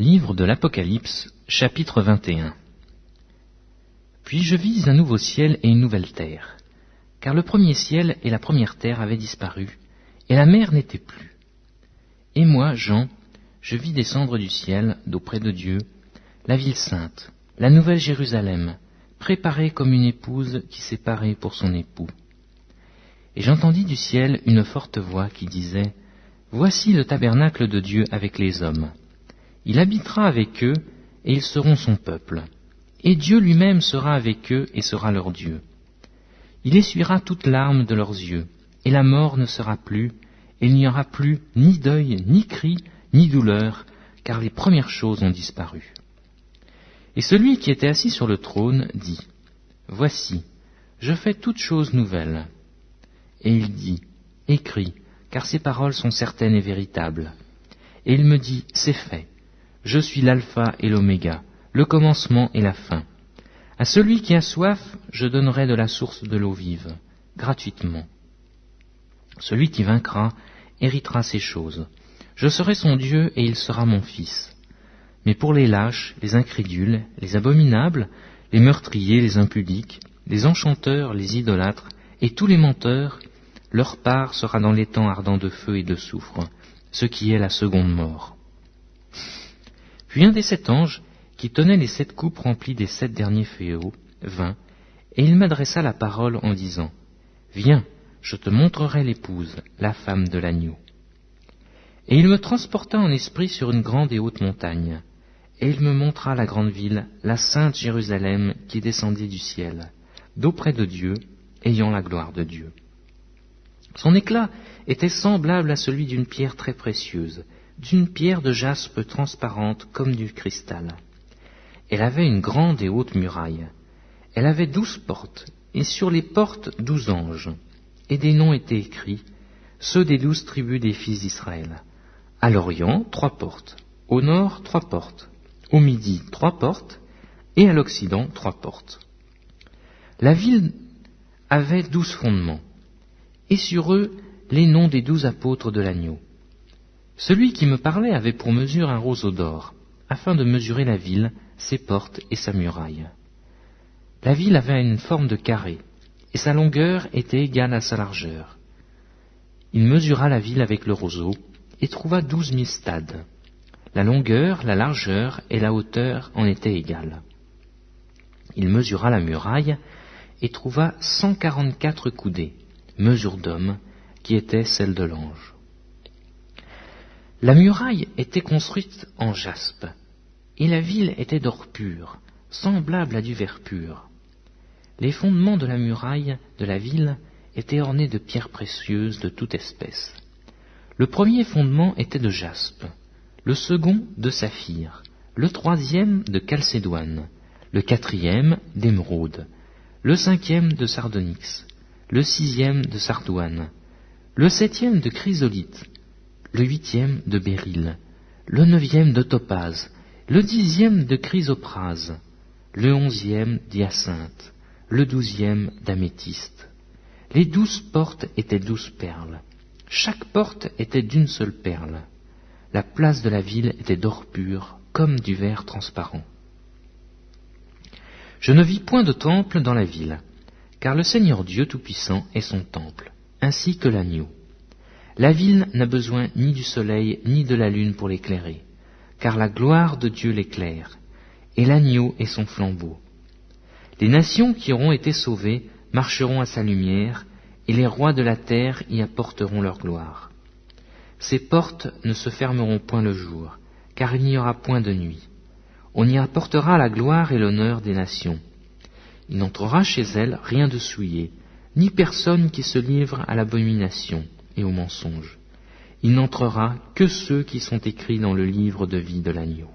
Livre de l'Apocalypse, chapitre 21 Puis je vis un nouveau ciel et une nouvelle terre, car le premier ciel et la première terre avaient disparu, et la mer n'était plus. Et moi, Jean, je vis descendre du ciel, d'auprès de Dieu, la ville sainte, la nouvelle Jérusalem, préparée comme une épouse qui s'est parée pour son époux. Et j'entendis du ciel une forte voix qui disait, Voici le tabernacle de Dieu avec les hommes. Il habitera avec eux, et ils seront son peuple. Et Dieu lui-même sera avec eux et sera leur Dieu. Il essuiera toute larme de leurs yeux, et la mort ne sera plus, et il n'y aura plus ni deuil, ni cri, ni douleur, car les premières choses ont disparu. Et celui qui était assis sur le trône dit, Voici, je fais toutes choses nouvelles. Et il dit, Écris, car ces paroles sont certaines et véritables. Et il me dit, C'est fait. Je suis l'alpha et l'oméga, le commencement et la fin. À celui qui a soif, je donnerai de la source de l'eau vive, gratuitement. Celui qui vaincra héritera ces choses. Je serai son Dieu et il sera mon fils. Mais pour les lâches, les incrédules, les abominables, les meurtriers, les impudiques, les enchanteurs, les idolâtres, et tous les menteurs, leur part sera dans les temps ardents de feu et de soufre, ce qui est la seconde mort. Puis un des sept anges, qui tenait les sept coupes remplies des sept derniers féaux, vint, et il m'adressa la parole en disant, Viens, je te montrerai l'épouse, la femme de l'agneau. Et il me transporta en esprit sur une grande et haute montagne, et il me montra la grande ville, la sainte Jérusalem, qui descendit du ciel, d'auprès de Dieu, ayant la gloire de Dieu. Son éclat était semblable à celui d'une pierre très précieuse, d'une pierre de jaspe transparente comme du cristal. Elle avait une grande et haute muraille. Elle avait douze portes, et sur les portes douze anges, et des noms étaient écrits, ceux des douze tribus des fils d'Israël. À l'Orient, trois portes, au nord, trois portes, au midi, trois portes, et à l'Occident, trois portes. La ville avait douze fondements, et sur eux les noms des douze apôtres de l'agneau. Celui qui me parlait avait pour mesure un roseau d'or, afin de mesurer la ville, ses portes et sa muraille. La ville avait une forme de carré, et sa longueur était égale à sa largeur. Il mesura la ville avec le roseau, et trouva douze mille stades. La longueur, la largeur et la hauteur en étaient égales. Il mesura la muraille, et trouva cent quarante-quatre coudées, mesure d'homme, qui était celle de l'ange. La muraille était construite en jaspe, et la ville était d'or pur, semblable à du verre pur. Les fondements de la muraille de la ville étaient ornés de pierres précieuses de toute espèce. Le premier fondement était de jaspe, le second de saphir, le troisième de chalcédoine, le quatrième d'émeraude, le cinquième de sardonyx, le sixième de sardoine, le septième de chrysolite, le huitième de béryl, le neuvième de topaze, le dixième de chrysoprase, le onzième d'hyacinthe, le douzième d'améthyste. Les douze portes étaient douze perles. Chaque porte était d'une seule perle. La place de la ville était d'or pur, comme du verre transparent. Je ne vis point de temple dans la ville, car le Seigneur Dieu Tout-Puissant est son temple, ainsi que l'agneau. La ville n'a besoin ni du soleil ni de la lune pour l'éclairer, car la gloire de Dieu l'éclaire, et l'agneau est son flambeau. Les nations qui auront été sauvées marcheront à sa lumière, et les rois de la terre y apporteront leur gloire. Ces portes ne se fermeront point le jour, car il n'y aura point de nuit. On y apportera la gloire et l'honneur des nations. Il n'entrera chez elles rien de souillé, ni personne qui se livre à l'abomination et au mensonge. Il n'entrera que ceux qui sont écrits dans le livre de vie de l'agneau.